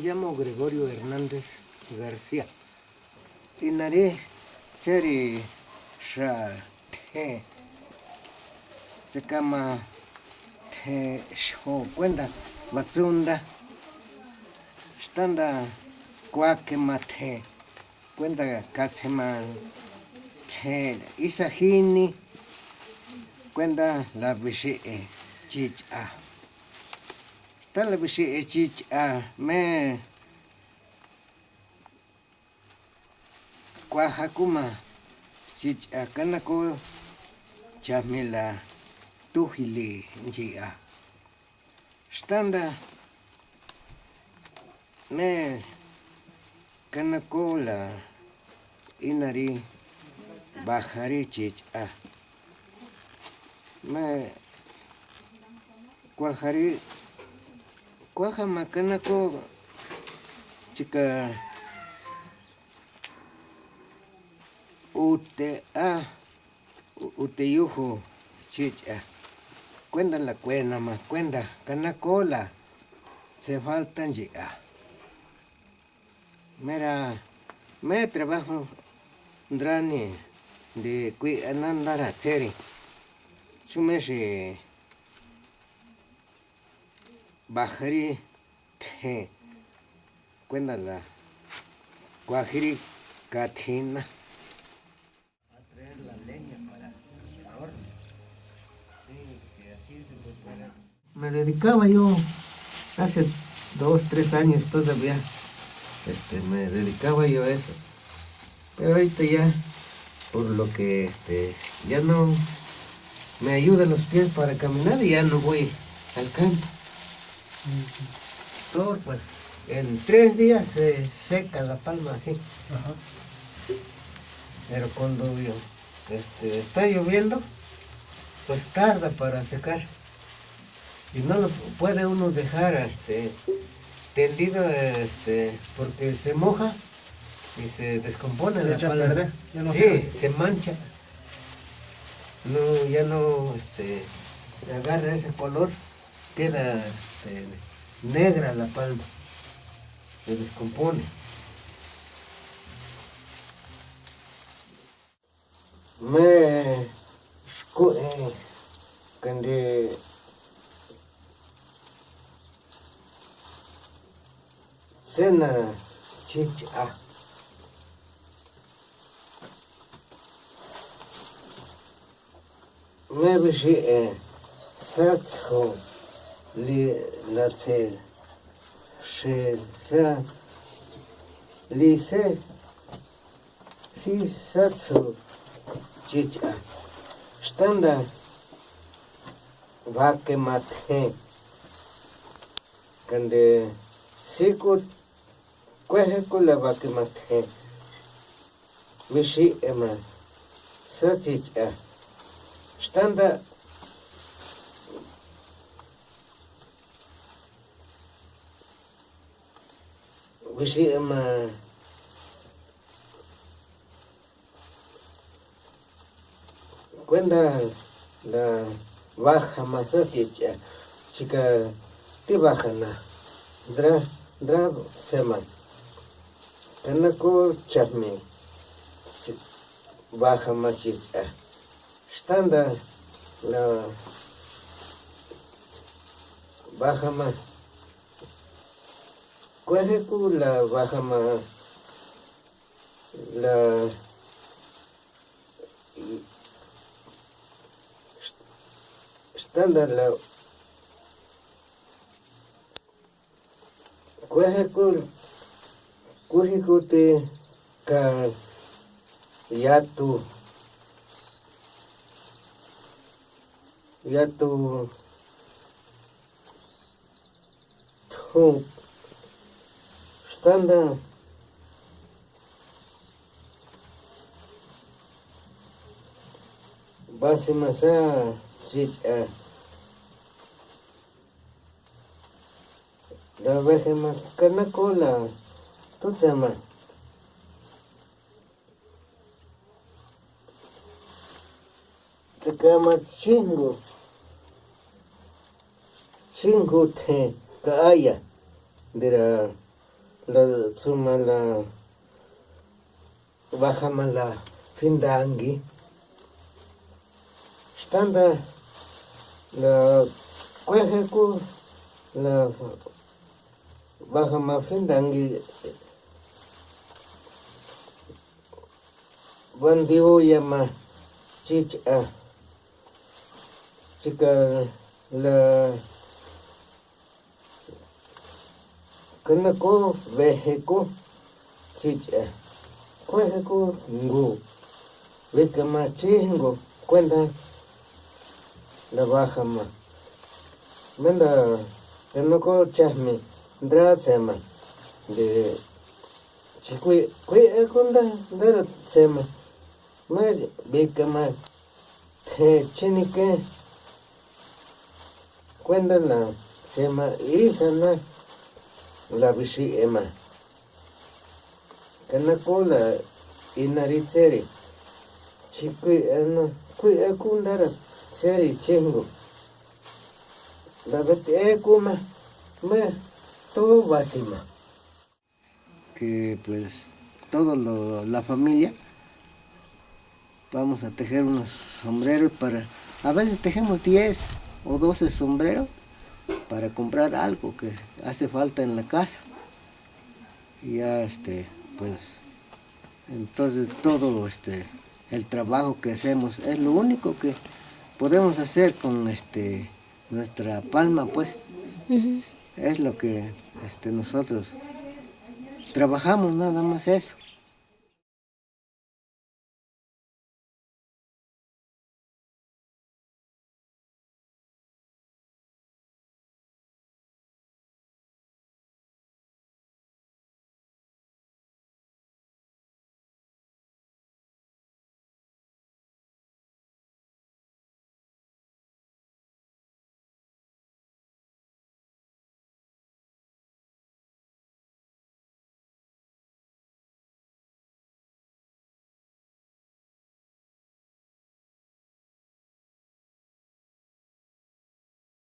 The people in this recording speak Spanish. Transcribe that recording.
llamo Gregorio Hernández García. Inari seri sha te. Se llama te sho cuenta mazunda standa cuaque mate. Cuenta casema te. Isajini cuenta la bishi chicha tal bishi chicha me. Cuajacuma chicha canaco chamila tujili njia standa me. Canacola inari bajari chicha me. Cuajari cuaja macanaco chica. Ute a uteyujo chicha. Cuenta la cuena más cuenta canacola se faltan ya mira me trabajo drani de qui anandara tseri sumeshi bajari te cuenta la guajiri katina me dedicaba yo hace dos, tres años todavía, este, me dedicaba yo a eso. Pero ahorita ya, por lo que este, ya no me ayudan los pies para caminar y ya no voy al campo. Todo pues, en tres días se seca la palma así. Pero cuando este, está lloviendo, pues tarda para secar y no lo puede uno dejar este tendido este porque se moja y se descompone se la palma. Ya no sí, sirve. se mancha. No, ya no este agarra ese color, queda este, negra la palma. Se descompone. Me scu- eh, cuando cena chicha me bishi e ли на цель. Шестьдесят лисе сисацу чича. Штанда ваке матхе. Канде сикут квехе кула ваке матхе. Миши эма сацича. Штанда cái sự mà cuenta la baja masa chicha chica ti baja na dra dra seman tanako chapme baja masa chicha standa la baja masa es la más la estándar la kuehekul kuhikute ka yatu yatu tu Stemmen. Basımasa switch A. Trabajemos con la cola. Tú se llama. Se llama chingo. Chingo te caía. Dira. La suma la baja más la findangui standa la cuejecu la baja más findangui bandiu llama chicha. Chica la kana ko chicha kueje ko ngu veka ma chingo cuenta la baja ma menda kana ko chasmi ndra sema de chikui kui ekunda ndara sema ma veka ma te chinike cuenta la sema isa na la bishi ema kana kola inaritseri chikui ana kui ekundara seri chingo la bete ekuma me todo basima que pues todo lo, la familia vamos a tejer unos sombreros para a veces tejemos 10 o 12 sombreros para comprar algo que hace falta en la casa. Y ya este, pues, entonces todo este, el trabajo que hacemos es lo único que podemos hacer con este, nuestra palma, pues. Es lo que este, nosotros trabajamos, nada más eso.